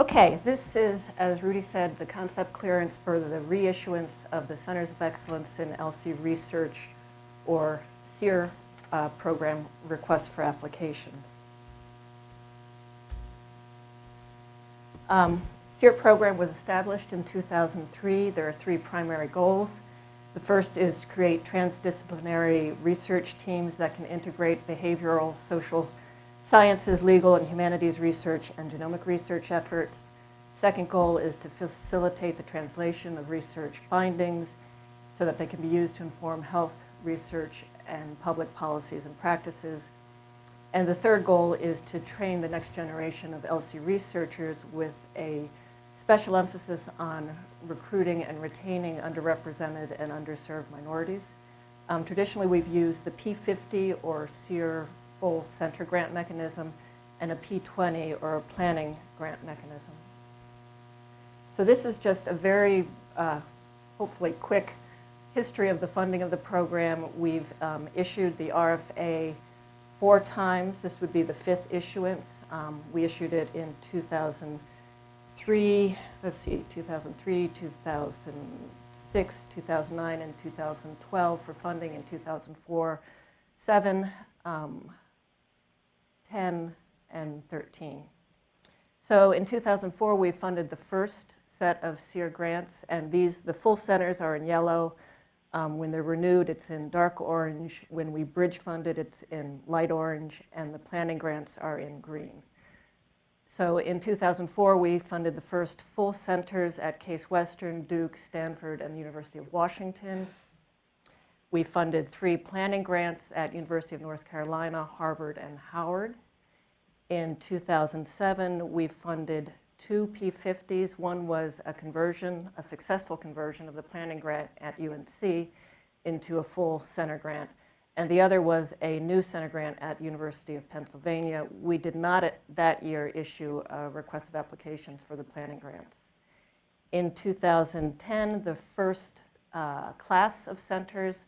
Okay, this is, as Rudy said, the concept clearance for the reissuance of the Centers of Excellence in ELSI Research or CEER uh, program requests for applications. Um, CEER program was established in 2003. There are three primary goals. The first is to create transdisciplinary research teams that can integrate behavioral, social sciences, legal, and humanities research and genomic research efforts. Second goal is to facilitate the translation of research findings so that they can be used to inform health research and public policies and practices. And the third goal is to train the next generation of ELSI researchers with a special emphasis on recruiting and retaining underrepresented and underserved minorities. Um, traditionally, we've used the P50 or CEER full center grant mechanism and a P20 or a planning grant mechanism. So this is just a very, uh, hopefully quick history of the funding of the program. We've um, issued the RFA four times. This would be the fifth issuance. Um, we issued it in 2003, let's see, 2003, 2006, 2009, and 2012 for funding in 2004, 7, um, 10, and 13. So in 2004, we funded the first set of CEER grants, and these, the full centers are in yellow. Um, when they're renewed, it's in dark orange. When we bridge funded, it's in light orange, and the planning grants are in green. So in 2004, we funded the first full centers at Case Western, Duke, Stanford, and the University of Washington. We funded three planning grants at University of North Carolina, Harvard, and Howard. In 2007, we funded two P50s. One was a conversion, a successful conversion of the planning grant at UNC into a full center grant. And the other was a new center grant at University of Pennsylvania. We did not that year issue a request of applications for the planning grants. In 2010, the first uh, class of centers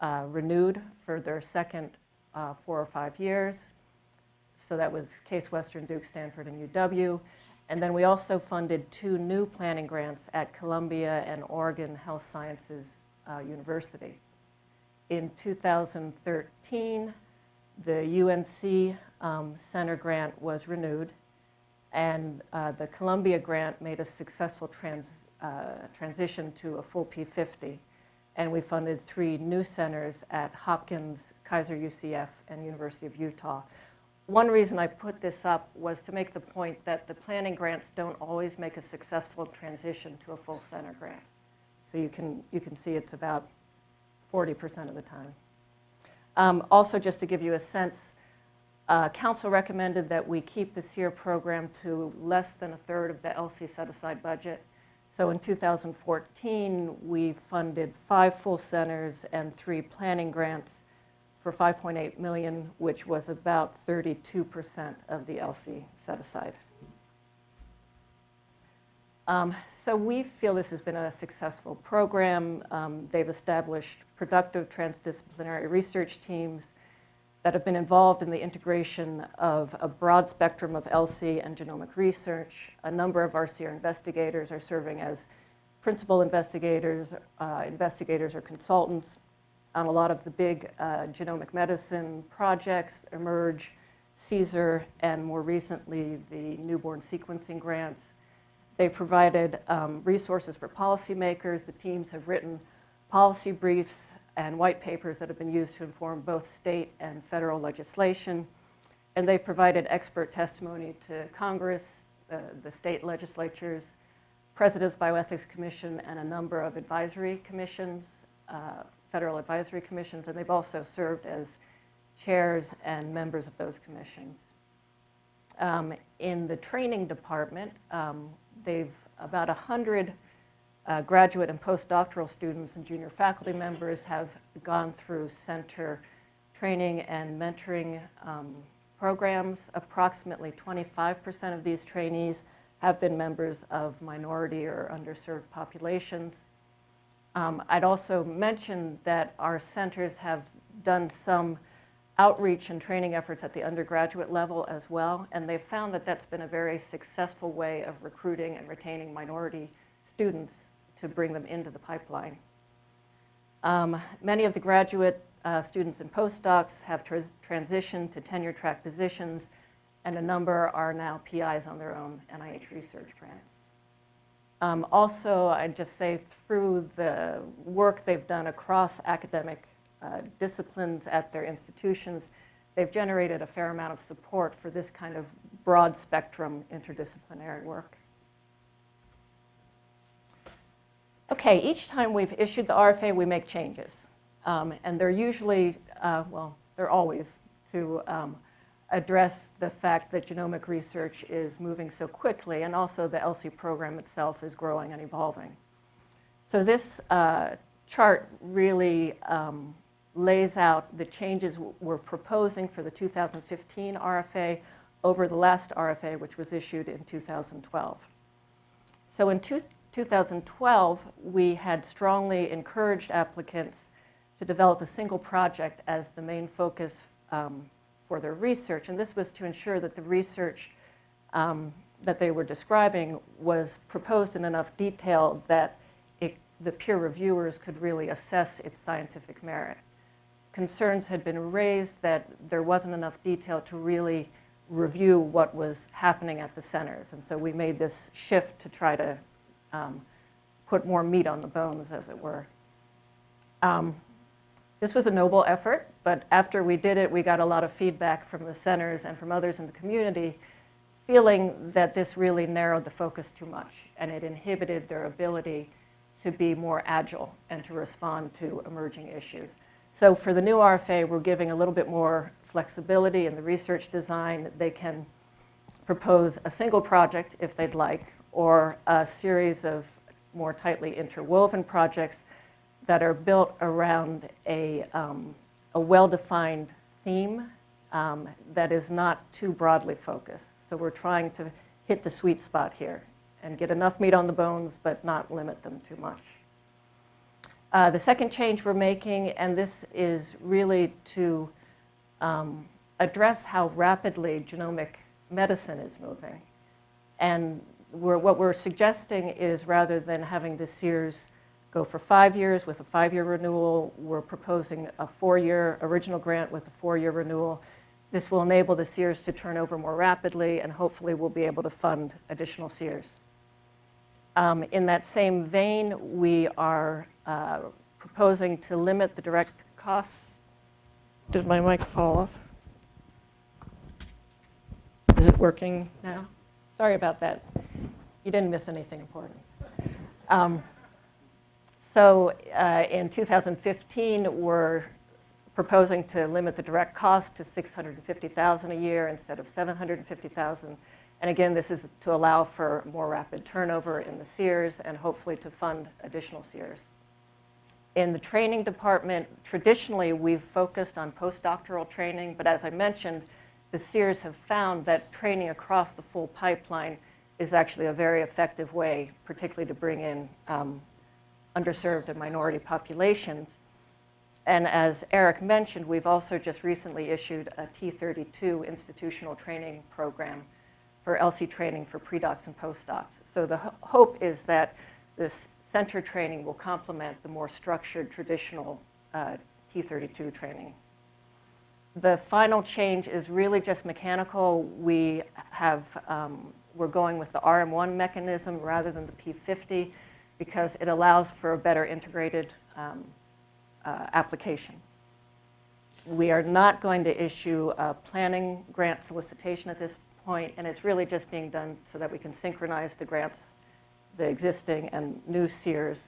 uh, renewed for their second uh, four or five years. So that was Case Western, Duke, Stanford, and UW. And then we also funded two new planning grants at Columbia and Oregon Health Sciences uh, University. In 2013, the UNC um, Center grant was renewed, and uh, the Columbia grant made a successful trans, uh, transition to a full P50 and we funded three new centers at Hopkins, Kaiser UCF, and University of Utah. One reason I put this up was to make the point that the planning grants don't always make a successful transition to a full center grant. So you can, you can see it's about 40% of the time. Um, also, just to give you a sense, uh, council recommended that we keep the CEER program to less than a third of the ELSI set-aside budget. So in 2014, we funded five full centers and three planning grants for 5.8 million, which was about 32% of the ELSI set aside. Um, so we feel this has been a successful program. Um, they've established productive transdisciplinary research teams that have been involved in the integration of a broad spectrum of ELSI and genomic research. A number of CEER investigators are serving as principal investigators, uh, investigators or consultants on a lot of the big uh, genomic medicine projects, eMERGE, CSER, and more recently, the newborn sequencing grants. They've provided um, resources for policymakers. The teams have written policy briefs and white papers that have been used to inform both state and federal legislation. And they've provided expert testimony to Congress, uh, the state legislatures, President's Bioethics Commission, and a number of advisory commissions, uh, federal advisory commissions, and they've also served as chairs and members of those commissions. Um, in the training department, um, they've about 100 uh, graduate and postdoctoral students and junior faculty members have gone through center training and mentoring um, programs. Approximately 25% of these trainees have been members of minority or underserved populations. Um, I'd also mention that our centers have done some outreach and training efforts at the undergraduate level as well, and they've found that that's been a very successful way of recruiting and retaining minority students to bring them into the pipeline. Um, many of the graduate uh, students and postdocs have tra transitioned to tenure track positions, and a number are now PIs on their own NIH research grants. Um, also, I'd just say through the work they've done across academic uh, disciplines at their institutions, they've generated a fair amount of support for this kind of broad spectrum interdisciplinary work. Okay, each time we've issued the RFA, we make changes. Um, and they're usually, uh, well, they're always to um, address the fact that genomic research is moving so quickly and also the ELSI program itself is growing and evolving. So this uh, chart really um, lays out the changes we're proposing for the 2015 RFA over the last RFA, which was issued in 2012. So in two, 2012, we had strongly encouraged applicants to develop a single project as the main focus um, for their research. And this was to ensure that the research um, that they were describing was proposed in enough detail that it, the peer reviewers could really assess its scientific merit. Concerns had been raised that there wasn't enough detail to really review what was happening at the centers. And so we made this shift to try to um, put more meat on the bones, as it were. Um, this was a noble effort, but after we did it, we got a lot of feedback from the centers and from others in the community feeling that this really narrowed the focus too much and it inhibited their ability to be more agile and to respond to emerging issues. So for the new RFA, we're giving a little bit more flexibility in the research design. They can propose a single project if they'd like, or a series of more tightly interwoven projects that are built around a, um, a well-defined theme um, that is not too broadly focused. So we're trying to hit the sweet spot here and get enough meat on the bones, but not limit them too much. Uh, the second change we're making, and this is really to um, address how rapidly genomic medicine is moving. And we're, what we're suggesting is rather than having the CEERs go for five years with a five-year renewal, we're proposing a four-year original grant with a four-year renewal. This will enable the CEERs to turn over more rapidly and hopefully we'll be able to fund additional CEERs. Um, in that same vein, we are uh, proposing to limit the direct costs. Did my mic fall off? Is it working now? Sorry about that. You didn't miss anything important. Um, so uh, in 2015, we're proposing to limit the direct cost to 650,000 a year instead of 750,000. And again, this is to allow for more rapid turnover in the CEERs and hopefully to fund additional CEERs. In the training department, traditionally we've focused on postdoctoral training, but as I mentioned, the CEERs have found that training across the full pipeline is actually a very effective way, particularly to bring in um, underserved and minority populations. And as Eric mentioned, we've also just recently issued a T32 institutional training program for ELSI training for pre-docs and postdocs. So the ho hope is that this center training will complement the more structured traditional uh, T32 training. The final change is really just mechanical. We have, um, we're going with the RM1 mechanism rather than the P50 because it allows for a better integrated um, uh, application. We are not going to issue a planning grant solicitation at this point, and it's really just being done so that we can synchronize the grants, the existing and new CEERs,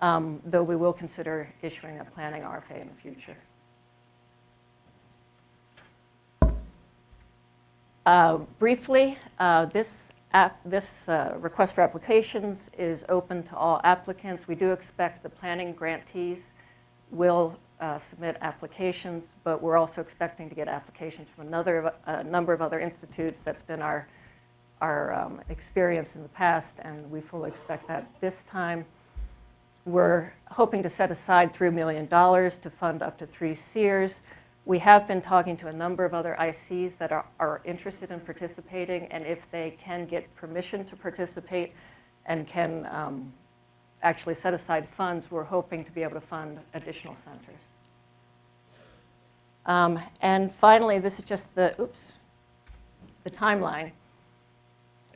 um, though we will consider issuing a planning RFA in the future. Uh, briefly, uh, this, this uh, request for applications is open to all applicants. We do expect the planning grantees will uh, submit applications, but we're also expecting to get applications from another a number of other institutes. That's been our, our um, experience in the past, and we fully expect that this time. We're hoping to set aside $3 million to fund up to three CEERs. We have been talking to a number of other ICs that are, are interested in participating, and if they can get permission to participate and can um, actually set aside funds, we're hoping to be able to fund additional centers. Um, And finally, this is just the, oops, the timeline.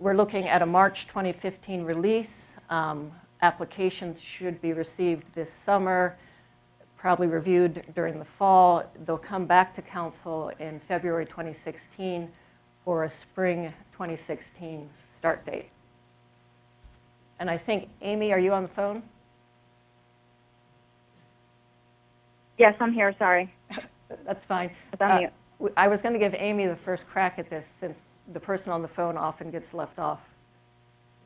We're looking at a March 2015 release. Um, Applications should be received this summer, probably reviewed during the fall. They'll come back to council in February 2016 for a spring 2016 start date. And I think, Amy, are you on the phone? Yes, I'm here, sorry. That's fine. Uh, I was going to give Amy the first crack at this, since the person on the phone often gets left off.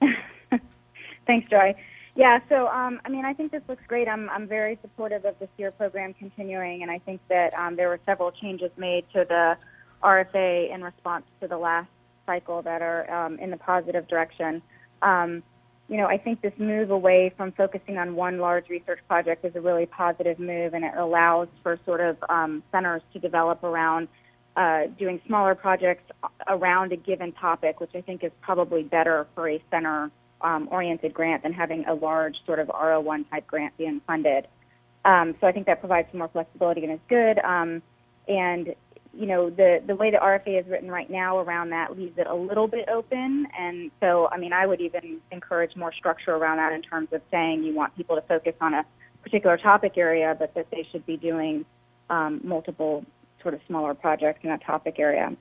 Thanks, Joy. Yeah, so um, I mean, I think this looks great. I'm I'm very supportive of the CEER program continuing, and I think that um, there were several changes made to the RFA in response to the last cycle that are um, in the positive direction. Um, you know, I think this move away from focusing on one large research project is a really positive move, and it allows for sort of um, centers to develop around uh, doing smaller projects around a given topic, which I think is probably better for a center um, oriented grant than having a large sort of R01 type grant being funded. Um, so I think that provides some more flexibility and is good. Um, and you know the the way the RFA is written right now around that leaves it a little bit open. And so I mean I would even encourage more structure around that in terms of saying you want people to focus on a particular topic area, but that they should be doing um, multiple sort of smaller projects in that topic area.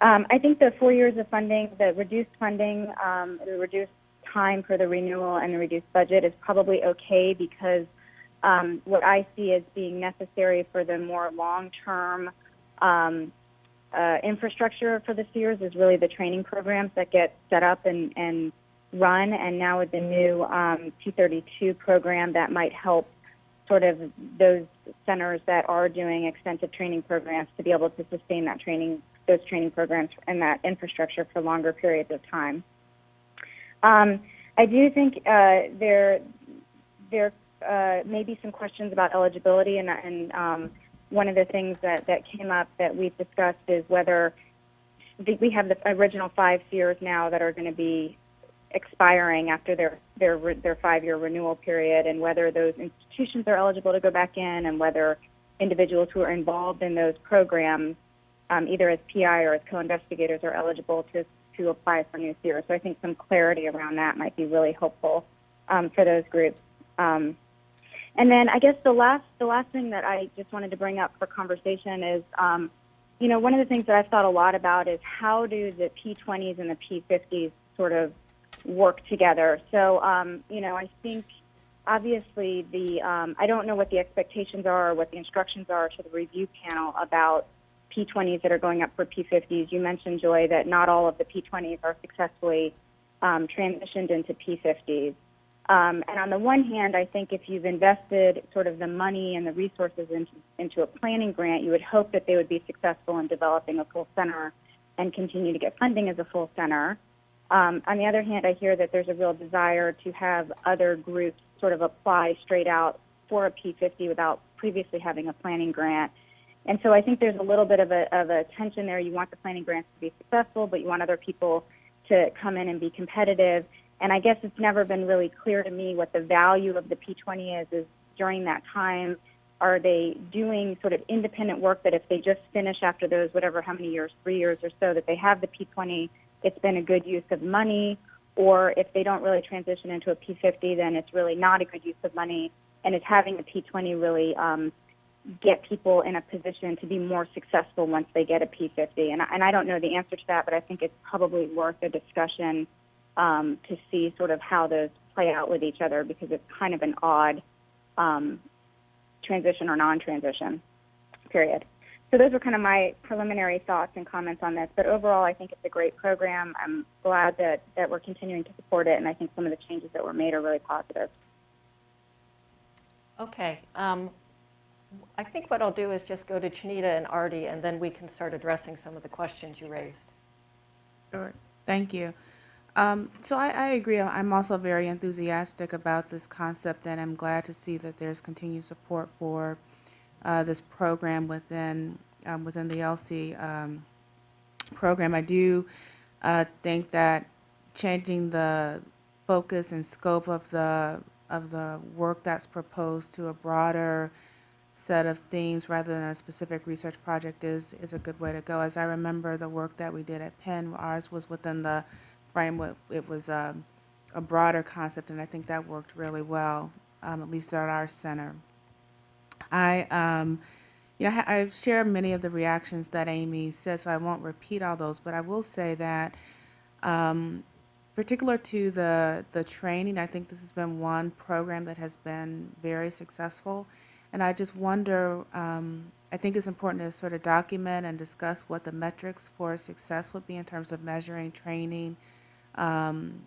Um, I think the four years of funding, the reduced funding, um, the reduced time for the renewal and the reduced budget is probably okay because um, what I see as being necessary for the more long-term um, uh, infrastructure for the CEERs is really the training programs that get set up and, and run. And now with the new um, T32 program, that might help sort of those centers that are doing extensive training programs to be able to sustain that training, those training programs and that infrastructure for longer periods of time. Um, I do think uh, there there uh, may be some questions about eligibility, and, and um, one of the things that, that came up that we've discussed is whether the, we have the original five years now that are going to be expiring after their their their five-year renewal period, and whether those institutions are eligible to go back in, and whether individuals who are involved in those programs, um, either as PI or as co-investigators, are eligible to to apply for new CEER. So I think some clarity around that might be really helpful um, for those groups. Um, and then I guess the last the last thing that I just wanted to bring up for conversation is, um, you know, one of the things that I've thought a lot about is how do the P20s and the P50s sort of work together. So, um, you know, I think obviously the um, I don't know what the expectations are or what the instructions are to the review panel about P20s that are going up for P50s. You mentioned, Joy, that not all of the P20s are successfully um, transitioned into P50s. Um, and on the one hand, I think if you've invested sort of the money and the resources into, into a planning grant, you would hope that they would be successful in developing a full center and continue to get funding as a full center. Um, on the other hand, I hear that there's a real desire to have other groups sort of apply straight out for a P50 without previously having a planning grant. And so I think there's a little bit of a, of a tension there. You want the planning grants to be successful, but you want other people to come in and be competitive. And I guess it's never been really clear to me what the value of the P20 is, is during that time, are they doing sort of independent work that if they just finish after those, whatever, how many years, three years or so, that they have the P20, it's been a good use of money, or if they don't really transition into a P50, then it's really not a good use of money, and is having a P20 really um, get people in a position to be more successful once they get a P50? And, I- and I don't know the answer to that, but I think it's probably worth a discussion um, to see sort of how those play out with each other because it's kind of an odd um, transition or non-transition period. So those were kind of my preliminary thoughts and comments on this. But overall, I think it's a great program. I'm glad that, that we're continuing to support it, and I think some of the changes that were made are really positive. Okay. um, I think what I'll do is just go to Chanita and Artie, and then we can start addressing some of the questions you raised. Sure. Thank you. Um, so I, I agree. I'm also very enthusiastic about this concept, and I'm glad to see that there's continued support for uh, this program within um, within the ELSI um, program. I do uh, think that changing the focus and scope of the of the work that's proposed to a broader set of themes rather than a specific research project is is a good way to go. As I remember the work that we did at Penn, ours was within the framework. It was um, a broader concept, and I think that worked really well, um, at least at our center. I, um, you know, I've shared many of the reactions that Amy said, so I won't repeat all those, but I will say that, um, particular to the, the training, I think this has been one program that has been very successful. And I just wonder, um, I think it's important to sort of document and discuss what the metrics for success would be in terms of measuring training, um,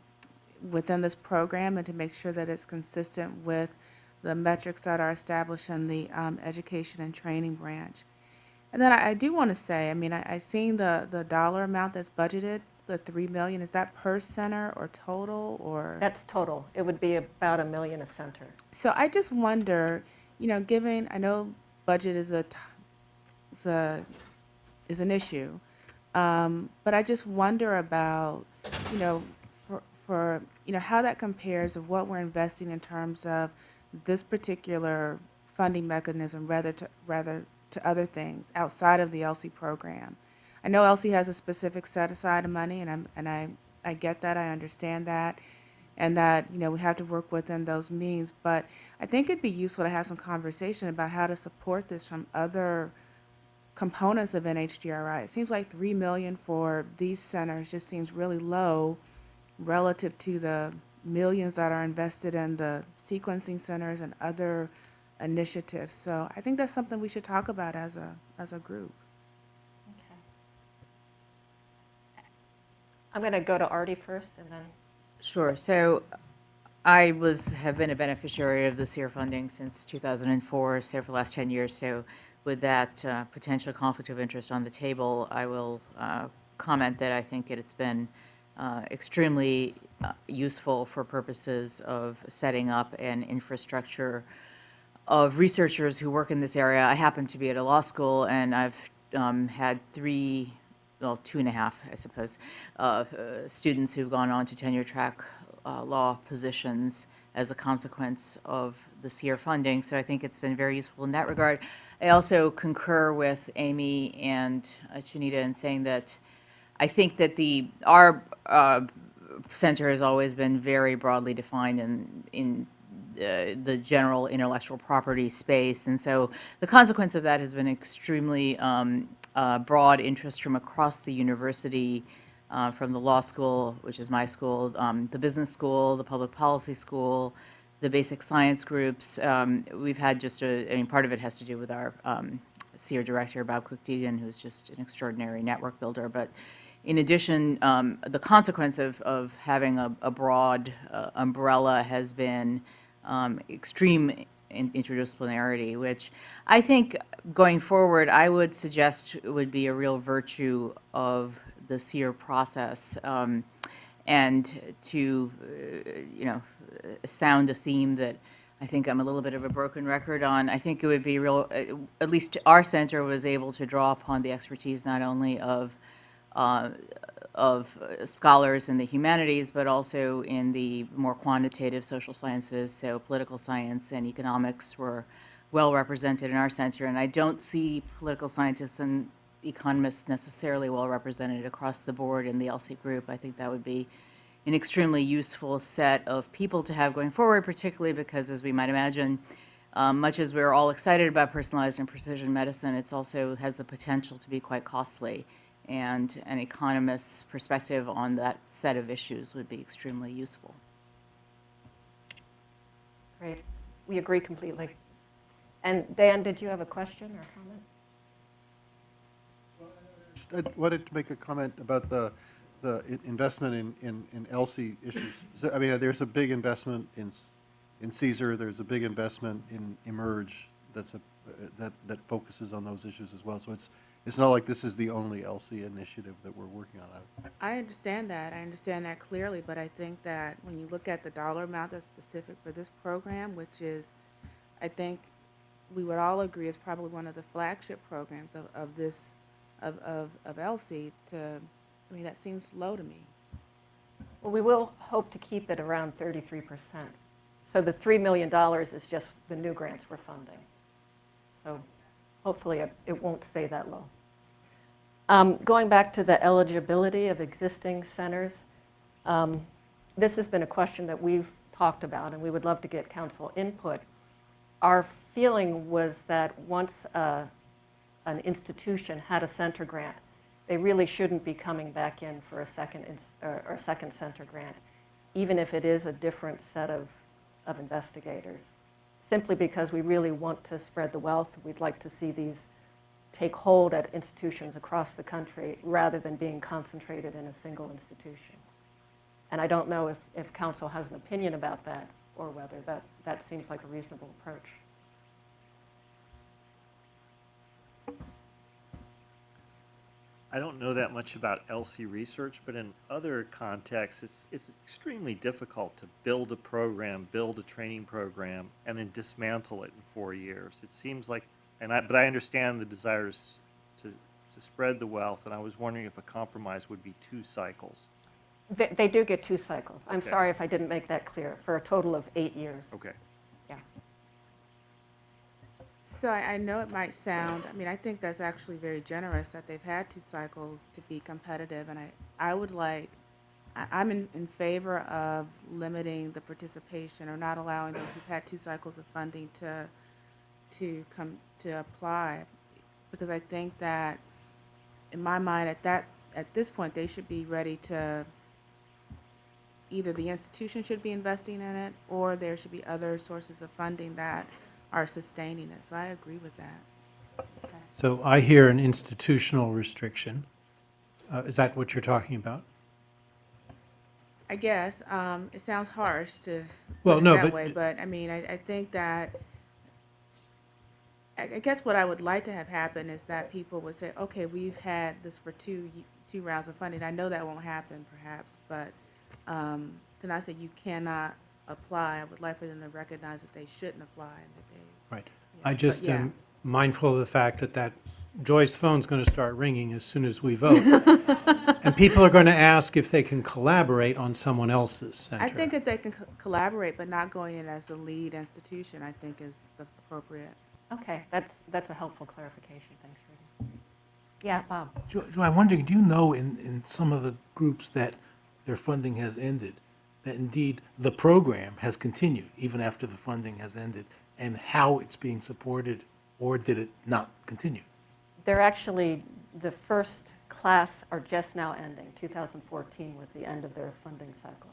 within this program and to make sure that it's consistent with the metrics that are established in the um, education and training branch. And then I, I do want to say, I mean, I, I seen the, the dollar amount that's budgeted, the three million, is that per center or total or? That's total. It would be about a million a center. So I just wonder, you know, given, I know budget is a, is a, is an issue. Um, but I just wonder about, you know, for, for, you know, how that compares of what we're investing in terms of this particular funding mechanism rather to, rather to other things outside of the ELSI program. I know ELSI has a specific set aside of money and I'm, and I, I get that, I understand that and that you know we have to work within those means. But I think it'd be useful to have some conversation about how to support this from other components of NHGRI. It seems like three million for these centers just seems really low relative to the millions that are invested in the sequencing centers and other initiatives. So I think that's something we should talk about as a as a group. Okay. I'm going to go to Artie first and then, Sure. So I was, have been a beneficiary of the CEER funding since 2004, so for the last 10 years. So with that uh, potential conflict of interest on the table, I will uh, comment that I think it's been uh, extremely uh, useful for purposes of setting up an infrastructure of researchers who work in this area. I happen to be at a law school, and I've um, had three, well, two and a half, I suppose, uh, students who've gone on to tenure track uh, law positions as a consequence of the CEER funding. So I think it's been very useful in that regard. I also concur with Amy and uh, Chanita in saying that I think that the, our uh, center has always been very broadly defined in, in uh, the general intellectual property space. And so the consequence of that has been extremely um, uh, broad interest from across the university, uh, from the law school, which is my school, um, the business school, the public policy school, the basic science groups. Um, we've had just a, I mean, part of it has to do with our um, director, Bob Cook-Deegan, who's just an extraordinary network builder. But in addition, um, the consequence of, of having a, a broad uh, umbrella has been um, extreme in- interdisciplinarity, which I think going forward, I would suggest would be a real virtue of the CEER process. Um, and to, uh, you know, sound a theme that I think I'm a little bit of a broken record on. I think it would be real, uh, at least our center was able to draw upon the expertise not only of uh, of uh, scholars in the humanities, but also in the more quantitative social sciences, so political science and economics were well represented in our center. And I don't see political scientists and economists necessarily well represented across the board in the ELSI group. I think that would be an extremely useful set of people to have going forward, particularly because, as we might imagine, um, much as we're all excited about personalized and precision medicine, it's also has the potential to be quite costly. And an economist's perspective on that set of issues would be extremely useful. great. We agree completely. And Dan, did you have a question or comment? Just, I wanted to make a comment about the, the investment in, in, in ELSI issues. I mean, there's a big investment in, s- in CSER, there's a big investment in eMERGE that's a, that, that focuses on those issues as well. So it's, it's not like this is the only ELSI initiative that we're working on. I- I understand that. I understand that clearly, but I think that when you look at the dollar amount that's specific for this program, which is, I think, we would all agree is probably one of the flagship programs of, of this, of, of, of ELSI to, I mean, that seems low to me. Well, we will hope to keep it around 33%. So the $3 million is just the new grants we're funding. So hopefully it- it won't stay that low. Um, Going back to the eligibility of existing centers, um, this has been a question that we've talked about, and we would love to get council input. Our feeling was that once uh, an institution had a center grant, they really shouldn't be coming back in for a second, or or second center grant, even if it is a different set of, of investigators. Simply because we really want to spread the wealth, we'd like to see these take hold at institutions across the country rather than being concentrated in a single institution. And I don't know if, if council has an opinion about that, or whether that, that seems like a reasonable approach. I don't know that much about ELSI research, but in other contexts, it's, it's extremely difficult to build a program, build a training program, and then dismantle it in four years. It seems like, and I, but I understand the desires to, to spread the wealth, and I was wondering if a compromise would be two cycles. They, they do get two cycles. I'm Okay. sorry if I didn't make that clear, for a total of eight years. Okay. Yeah. So I, I know it might sound, I mean, I think that's actually very generous that they've had two cycles to be competitive, and I, I would like, I, I'm in, in favor of limiting the participation or not allowing those who've had two cycles of funding to, to come, to apply. Because I think that, in my mind, at that, at this point, they should be ready to, either the institution should be investing in it, or there should be other sources of funding that are sustaining it. So I agree with that. So I hear an institutional restriction. Uh, Is that what you're talking about? I guess, um, it sounds harsh to Well, no, that but- way, but I mean, I, I think that, I, I guess what I would like to have happen is that people would say, okay, we've had this for two, two rounds of funding. I know that won't happen perhaps, but, um, to not say you cannot apply, I would like for them to recognize that they shouldn't apply and that they. Right. yeah, I but just yeah. am mindful of the fact that that Joy's phone's going to start ringing as soon as we vote. And people are going to ask if they can collaborate on someone else's center. I think if they can co- collaborate, but not going in as the lead institution, I think is the appropriate. Okay, that's, that's a helpful clarification, thanks, Rudy. Yeah, Bob? Jo, Jo, I'm wondering, do you know in, in some of the groups that their funding has ended, that indeed the program has continued even after the funding has ended, and how it's being supported, or did it not continue? They're actually, the first class are just now ending. 2014 was the end of their funding cycle.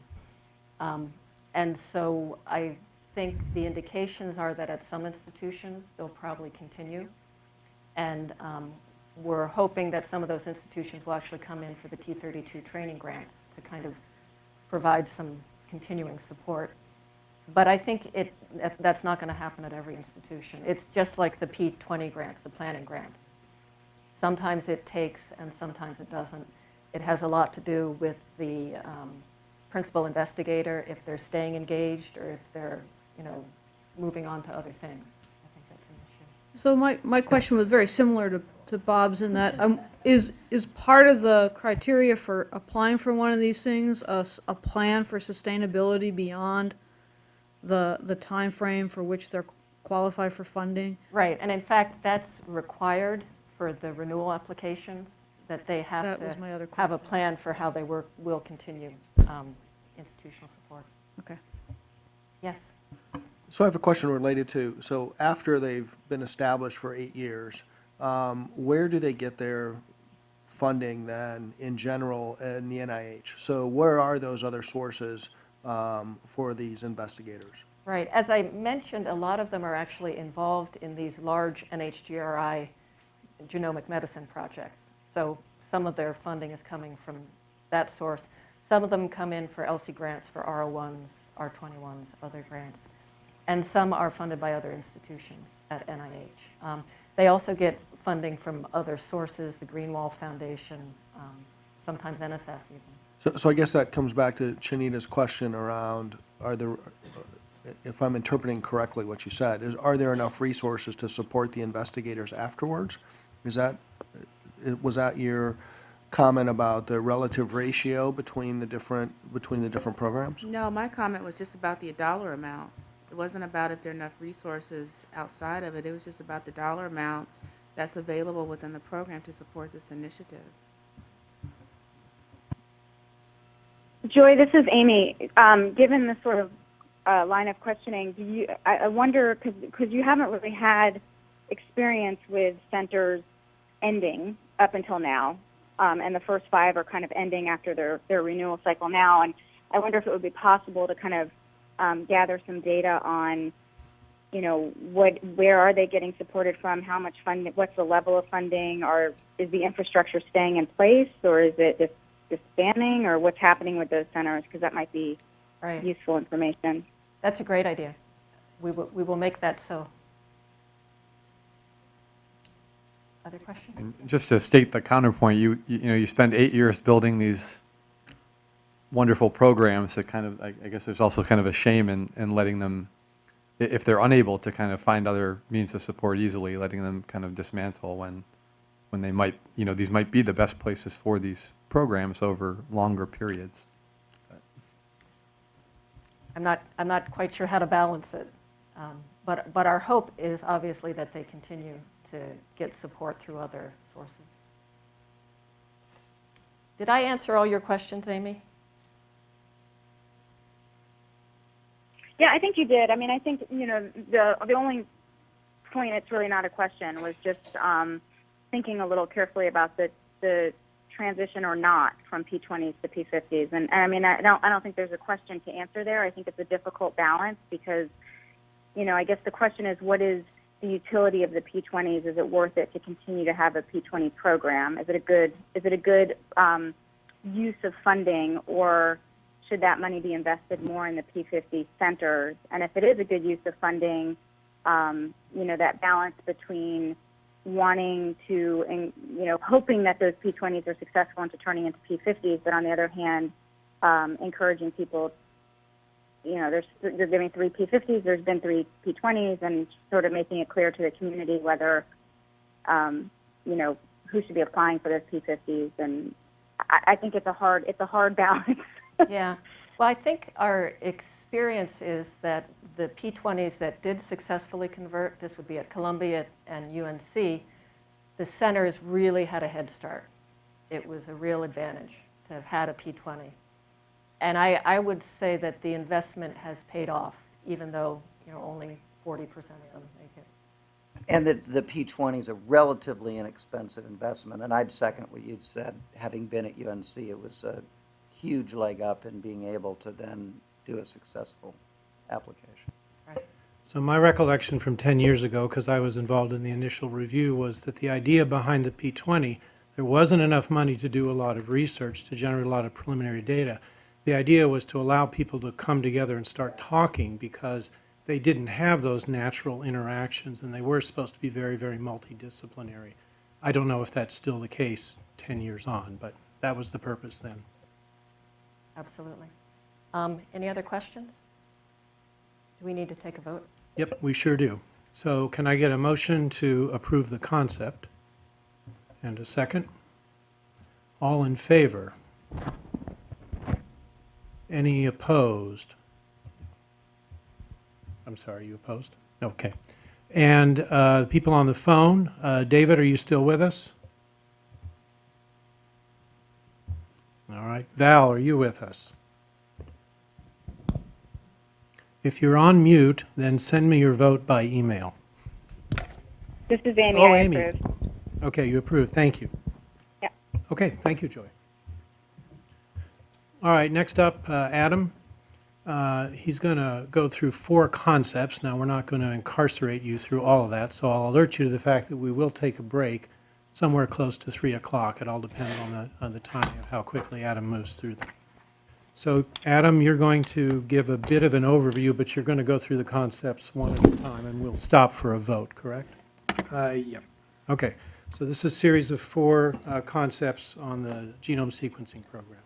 Um, And so I think the indications are that at some institutions, they'll probably continue. And um, we're hoping that some of those institutions will actually come in for the T32 training grants to kind of provide some continuing support. But I think it, that's not going to happen at every institution. It's just like the P20 grants, the planning grants. Sometimes it takes and sometimes it doesn't. It has a lot to do with the um, principal investigator, if they're staying engaged or if they're, you know, moving on to other things. I think that's an issue. So my, my question was very similar to, to Bob's in that, um, is, is part of the criteria for applying for one of these things, a, a plan for sustainability beyond the, the timeframe for which they're qualified for funding? Right, and in fact, that's required for the renewal applications, that they have That to my other have a plan for how they work, will continue um, institutional support. Okay. Yes? So I have a question related to, so after they've been established for eight years, um, where do they get their funding then in general in the NIH? So where are those other sources um, for these investigators? Right. As I mentioned, a lot of them are actually involved in these large NHGRI genomic medicine projects. So some of their funding is coming from that source. Some of them come in for ELSI grants for R01s, R21s, other grants. And some are funded by other institutions at NIH. Um, They also get funding from other sources, the Greenwall Foundation, um, sometimes NSF even. So, so I guess that comes back to Chanita's question around, are there, if I'm interpreting correctly what you said, is, are there enough resources to support the investigators afterwards? Is that, was that your comment about the relative ratio between the different, between the different programs? No, my comment was just about the dollar amount. It wasn't about if there are enough resources outside of it. It was just about the dollar amount that's available within the program to support this initiative. Joy, this is Amy. Um, given the sort of uh, line of questioning, do you? I, I wonder because you haven't really had experience with centers ending up until now, um, and the first five are kind of ending after their their renewal cycle now. And I wonder if it would be possible to kind of um, gather some data on, you know, what where are they getting supported from? How much funding? What's the level of funding? Or is the infrastructure staying in place, or is it dis- disbanding, or what's happening with those centers? Because that might be Right. useful information. That's a great idea. We will, we will make that so. Other questions? And just to state the counterpoint, you, you you know, you spend eight years building these wonderful programs that kind of, I I guess there's also kind of a shame in, in letting them, if they're unable to kind of find other means of support easily, letting them kind of dismantle when, when they might, you know, these might be the best places for these programs over longer periods. I'm not, I'm not quite sure how to balance it. Um, But, but our hope is obviously that they continue to get support through other sources. Did I answer all your questions, Amy? Yeah, I think you did. I mean, I think you know the the only point it's really not a question was just um, thinking a little carefully about the the transition or not from P20s to P50s. And, and I mean, I don't I don't think there's a question to answer there. I think it's a difficult balance because you know I guess the question is what is the utility of the P20s? Is it worth it to continue to have a P20 program? Is it a good is it a good um, use of funding or should that money be invested more in the P50 centers? And if it is a good use of funding, um, you know, that balance between wanting to, and, you know, hoping that those P20s are successful into turning into P50s, but on the other hand, um, encouraging people, you know, there's, there's been three P50s, there's been three P20s, and sort of making it clear to the community whether, um, you know, who should be applying for those P50s. And I, I think it's a hard, it's a hard balance. Yeah. Well, I think our experience is that the P20s that did successfully convert, this would be at Columbia and UNC, the centers really had a head start. It was a real advantage to have had a P20. And I, I would say that the investment has paid off, even though, you know, only 40% of them make it. And that the P20 is a relatively inexpensive investment, and I'd second what you'd said. Having been at UNC, it was a huge leg up in being able to then do a successful application. Right. So my recollection from 10 years ago, because I was involved in the initial review, was that the idea behind the P20, there wasn't enough money to do a lot of research, to generate a lot of preliminary data. The idea was to allow people to come together and start talking because they didn't have those natural interactions and they were supposed to be very, very multidisciplinary. I don't know if that's still the case 10 years on, but that was the purpose then. Absolutely. Um, Any other questions? Do we need to take a vote? Yep, we sure do. So can I get a motion to approve the concept? And a second? All in favor? Any opposed? I'm sorry, you opposed? Okay. And uh, people on the phone, uh, David, are you still with us? All right. Val, are you with us? If you're on mute, then send me your vote by email. this is Amy. Oh, I Amy. approve. Okay, you approve, thank you. Yeah. Okay, thank you, Joy. All right, next up, uh, Adam. Uh, He's going to go through four concepts. Now, we're not going to incarcerate you through all of that, so I'll alert you to the fact that we will take a break somewhere close to 3 o'clock. It all depends on the, on the timing of how quickly Adam moves through them. So, Adam, you're going to give a bit of an overview, but you're going to go through the concepts one at a time, and we'll stop for a vote, correct? Uh, yeah. Okay, so this is a series of four uh, concepts on the genome sequencing program.